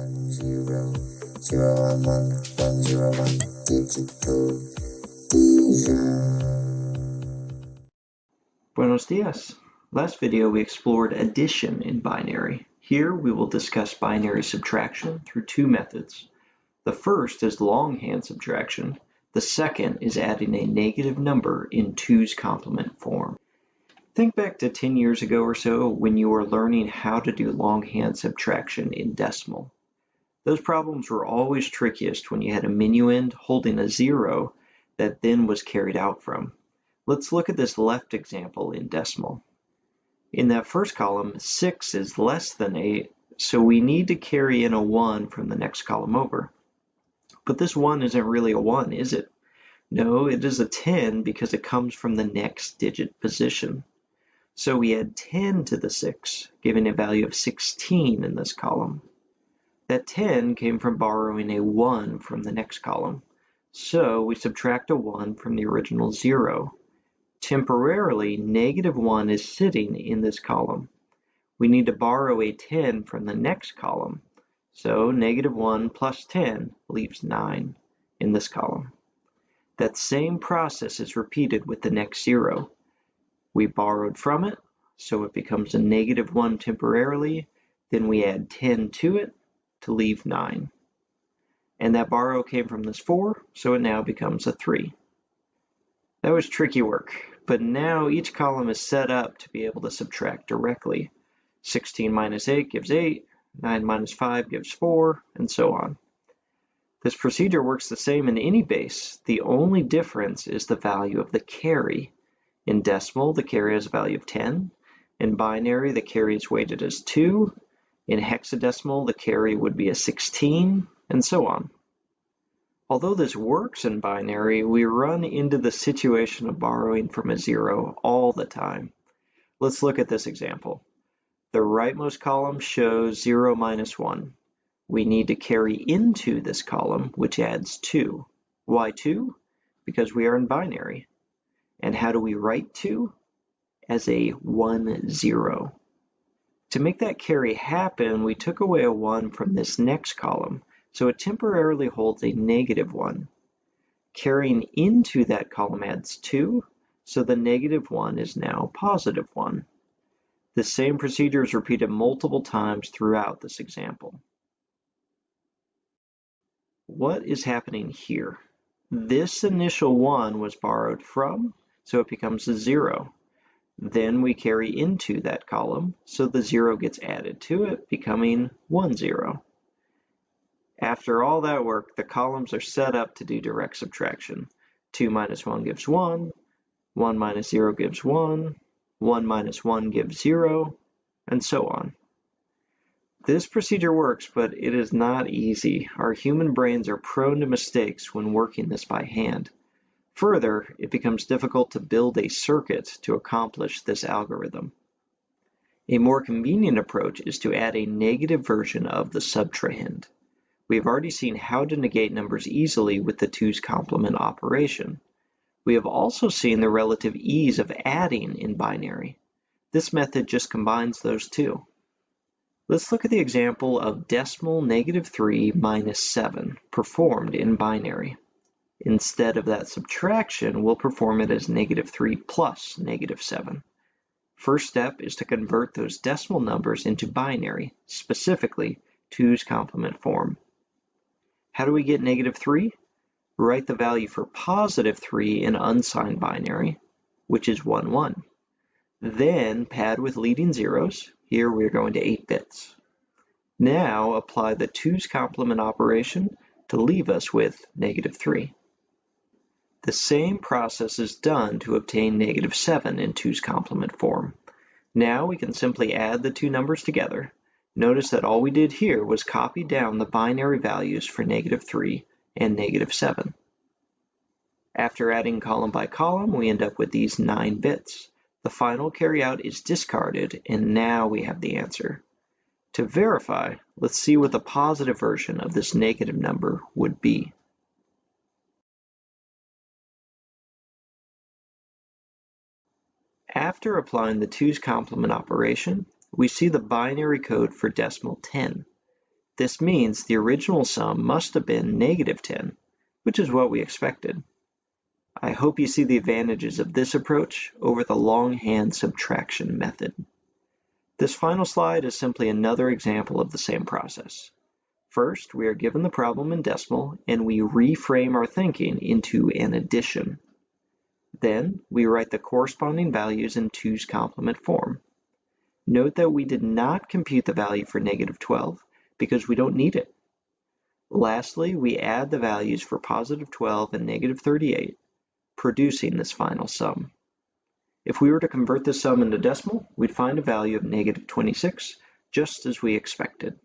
one zero zero one one one zero one digital Buenos dias. Last video we explored addition in binary. Here we will discuss binary subtraction through two methods. The first is longhand subtraction. The second is adding a negative number in 2's complement form. Think back to 10 years ago or so when you were learning how to do longhand subtraction in decimal. Those problems were always trickiest when you had a minuend holding a zero that then was carried out from. Let's look at this left example in decimal. In that first column, 6 is less than 8, so we need to carry in a 1 from the next column over. But this 1 isn't really a 1, is it? No, it is a 10 because it comes from the next digit position. So we add 10 to the 6, giving a value of 16 in this column. That 10 came from borrowing a 1 from the next column. So we subtract a 1 from the original 0. Temporarily, negative 1 is sitting in this column. We need to borrow a 10 from the next column. So negative 1 plus 10 leaves 9 in this column. That same process is repeated with the next 0. We borrowed from it, so it becomes a negative 1 temporarily. Then we add 10 to it to leave 9. And that borrow came from this 4, so it now becomes a 3. That was tricky work, but now each column is set up to be able to subtract directly. 16 minus 8 gives 8, 9 minus 5 gives 4, and so on. This procedure works the same in any base. The only difference is the value of the carry. In decimal, the carry has a value of 10. In binary, the carry is weighted as 2. In hexadecimal, the carry would be a 16, and so on. Although this works in binary, we run into the situation of borrowing from a zero all the time. Let's look at this example. The rightmost column shows 0 minus 1. We need to carry into this column, which adds 2. Why 2? Because we are in binary. And how do we write 2? As a 1, 0. To make that carry happen, we took away a 1 from this next column, so it temporarily holds a negative 1. Carrying into that column adds 2, so the negative 1 is now positive 1. The same procedure is repeated multiple times throughout this example. What is happening here? This initial 1 was borrowed from so it becomes a zero. Then we carry into that column, so the zero gets added to it, becoming one zero. After all that work, the columns are set up to do direct subtraction. 2 minus 1 gives 1, 1 minus 0 gives 1, 1 minus 1 gives 0, and so on. This procedure works, but it is not easy. Our human brains are prone to mistakes when working this by hand. Further, it becomes difficult to build a circuit to accomplish this algorithm. A more convenient approach is to add a negative version of the subtrahend. We have already seen how to negate numbers easily with the 2's complement operation. We have also seen the relative ease of adding in binary. This method just combines those two. Let's look at the example of decimal negative 3 minus 7 performed in binary. Instead of that subtraction, we'll perform it as negative 3 plus negative 7. First step is to convert those decimal numbers into binary, specifically 2's complement form. How do we get negative 3? Write the value for positive 3 in unsigned binary, which is 1, 1. Then pad with leading zeros. Here we're going to 8 bits. Now apply the 2's complement operation to leave us with negative 3. The same process is done to obtain negative 7 in 2's complement form. Now we can simply add the two numbers together. Notice that all we did here was copy down the binary values for negative 3 and negative 7. After adding column by column, we end up with these 9 bits. The final carryout is discarded, and now we have the answer. To verify, let's see what the positive version of this negative number would be. After applying the 2's complement operation, we see the binary code for decimal 10. This means the original sum must have been negative 10, which is what we expected. I hope you see the advantages of this approach over the longhand subtraction method. This final slide is simply another example of the same process. First, we are given the problem in decimal and we reframe our thinking into an addition. Then, we write the corresponding values in 2's complement form. Note that we did not compute the value for negative 12 because we don't need it. Lastly, we add the values for positive 12 and negative 38, producing this final sum. If we were to convert this sum into decimal, we'd find a value of negative 26, just as we expected.